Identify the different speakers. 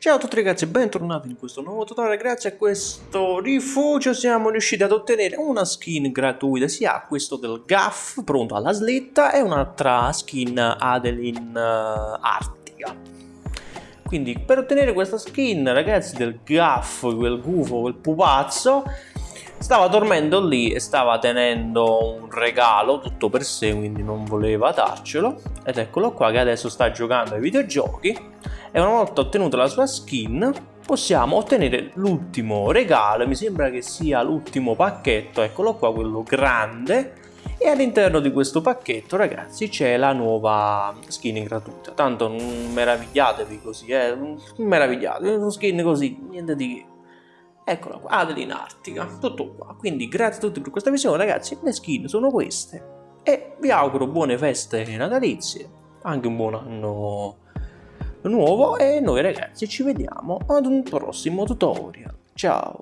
Speaker 1: Ciao a tutti ragazzi e bentornati in questo nuovo tutorial, grazie a questo rifugio siamo riusciti ad ottenere una skin gratuita sia questo del Gaff pronto alla slitta e un'altra skin Adeline uh, Artica. Quindi per ottenere questa skin ragazzi del Gaff, quel gufo, quel pupazzo, stava dormendo lì e stava tenendo un regalo tutto per sé quindi non voleva darcelo. Ed eccolo qua che adesso sta giocando ai videogiochi. E una volta ottenuta la sua skin possiamo ottenere l'ultimo regalo. Mi sembra che sia l'ultimo pacchetto. Eccolo qua quello grande. E all'interno di questo pacchetto ragazzi c'è la nuova skin gratuita. Tanto non meravigliatevi così eh. Non meravigliatevi una skin così niente di che eccola qua Adeline Artica tutto qua. Quindi grazie a tutti per questa visione ragazzi. Le skin sono queste. E vi auguro buone feste natalizie anche un buon anno nuovo. E noi ragazzi ci vediamo ad un prossimo tutorial. Ciao